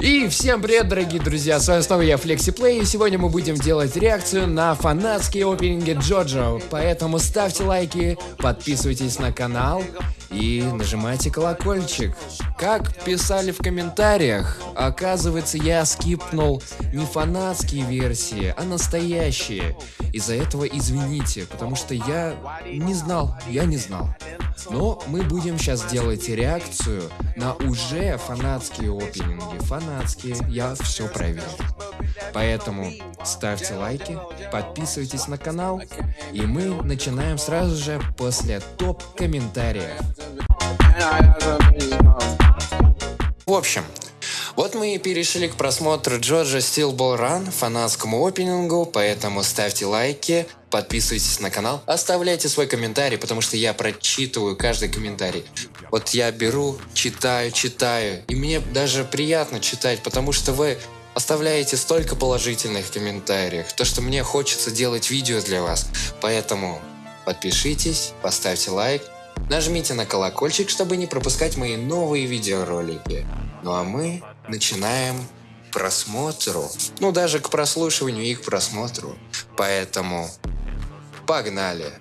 И всем привет, дорогие друзья, с вами снова я, FlexiPlay, и сегодня мы будем делать реакцию на фанатские опенинги Джоджо, поэтому ставьте лайки, подписывайтесь на канал и нажимайте колокольчик. Как писали в комментариях, оказывается я скипнул не фанатские версии, а настоящие. Из-за этого извините, потому что я не знал, я не знал. Но мы будем сейчас делать реакцию на уже фанатские опенинги. Фанатские, я все проверил. Поэтому ставьте лайки, подписывайтесь на канал, и мы начинаем сразу же после топ-комментариев. В общем, вот мы и перешли к просмотру Джорджа Ball Run, фанатскому опенингу, поэтому ставьте лайки, подписывайтесь на канал, оставляйте свой комментарий, потому что я прочитываю каждый комментарий. Вот я беру, читаю, читаю, и мне даже приятно читать, потому что вы оставляете столько положительных комментариев, то что мне хочется делать видео для вас. Поэтому подпишитесь, поставьте лайк, Нажмите на колокольчик, чтобы не пропускать мои новые видеоролики. Ну а мы начинаем просмотру. Ну даже к прослушиванию и к просмотру. Поэтому погнали!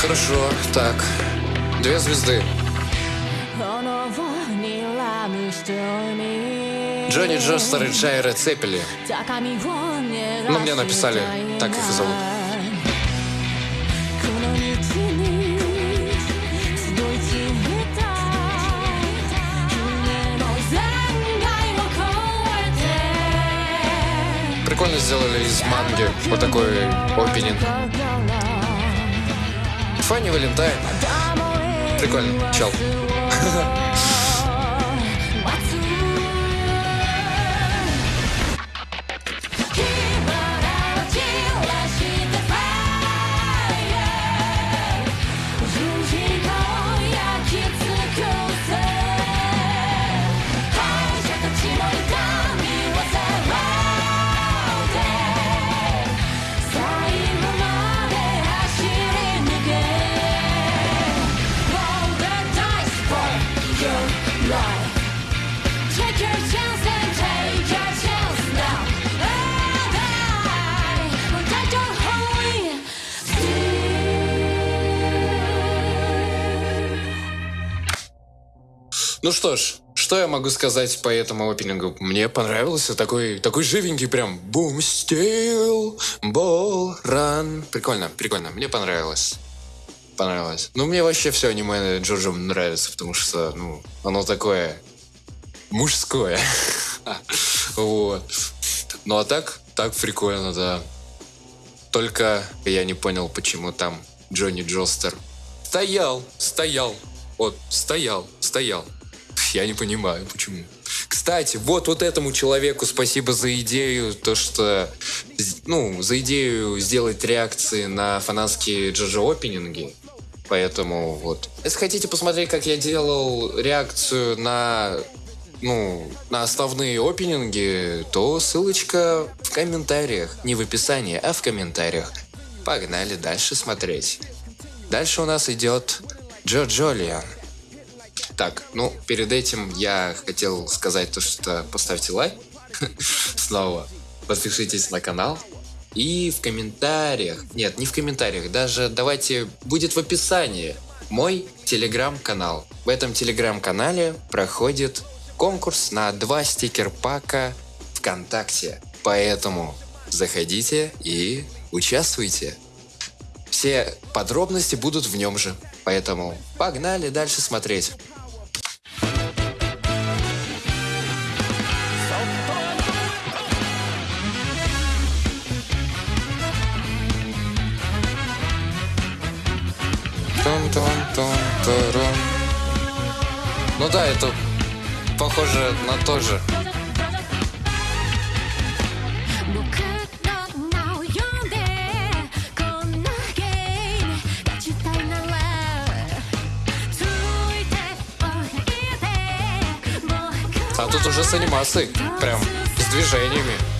Хорошо, так. Две звезды. Джонни Джостер и Джайра Цепели. Ну, мне написали, так их и зовут. Прикольно сделали из манги вот такой опенинг. Фанни Валентайн. Прикольно, чел. Ну что ж, что я могу сказать по этому опенингу? Мне понравился такой, такой живенький прям бум стил, бол, ран. Прикольно, прикольно, мне понравилось. Понравилось. Ну, мне вообще все аниме Джорджо нравится, потому что, ну, оно такое мужское. Вот. Ну, а так, так прикольно, да. Только я не понял, почему там Джонни Джостер стоял, стоял, вот, стоял, стоял. Я не понимаю, почему. Кстати, вот вот этому человеку спасибо за идею, то что, ну, за идею сделать реакции на фанатские джоджо опенинги. Поэтому вот. Если хотите посмотреть, как я делал реакцию на ну, на основные опенинги, то ссылочка в комментариях. Не в описании, а в комментариях. Погнали дальше смотреть. Дальше у нас идет Джо Джолиан. Так, ну, перед этим я хотел сказать то, что поставьте лайк. Снова. Подпишитесь на канал. И в комментариях, нет, не в комментариях, даже давайте, будет в описании мой телеграм-канал. В этом телеграм-канале проходит конкурс на два стикер-пака ВКонтакте. Поэтому заходите и участвуйте. Все подробности будут в нем же. Поэтому погнали дальше смотреть. Ну да, это похоже на то же. А тут уже с анимацией, прям с движениями.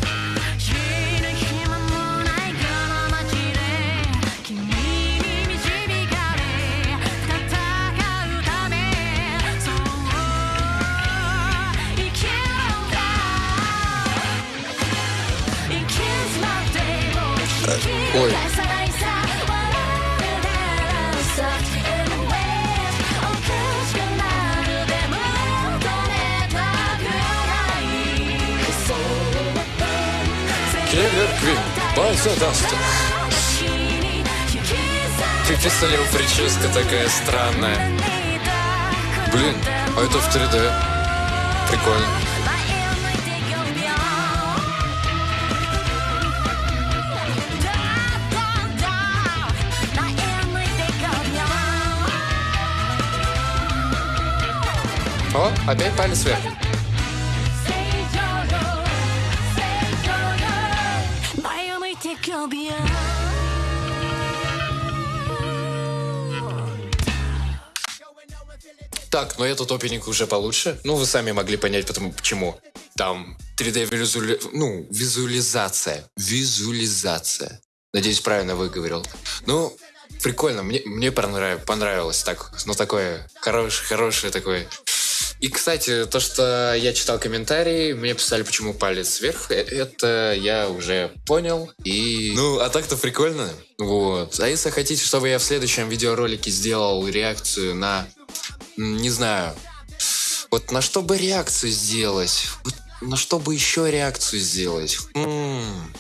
い Киллер Квин, Байса Даста. Пипистолев прическа такая странная. Блин, а это в 3D. Прикольно. О, опять палец вверх. Так, но этот опенинг уже получше. Ну, вы сами могли понять, потому, почему. Там 3D визуали... ну, визуализация. Визуализация. Надеюсь, правильно выговорил. Ну, прикольно. Мне, мне понрав... понравилось так. Ну, такое хорошее, хорошее такое. И, кстати, то, что я читал комментарии, мне писали, почему палец вверх, э- это я уже понял. И... Ну, а так-то прикольно. Вот. А если хотите, чтобы я в следующем видеоролике сделал реакцию на не знаю. Вот на что бы реакцию сделать? Вот на что бы еще реакцию сделать? М,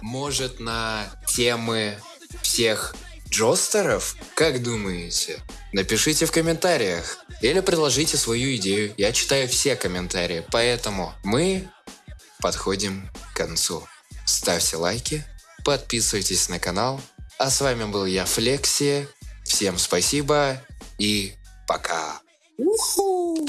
Может, на темы всех джостеров? Как думаете? Напишите в комментариях. Или предложите свою идею. Я читаю все комментарии. Поэтому мы подходим к концу. Ставьте лайки, подписывайтесь на канал. А с вами был я, Флекси. Всем спасибо и пока. Уху!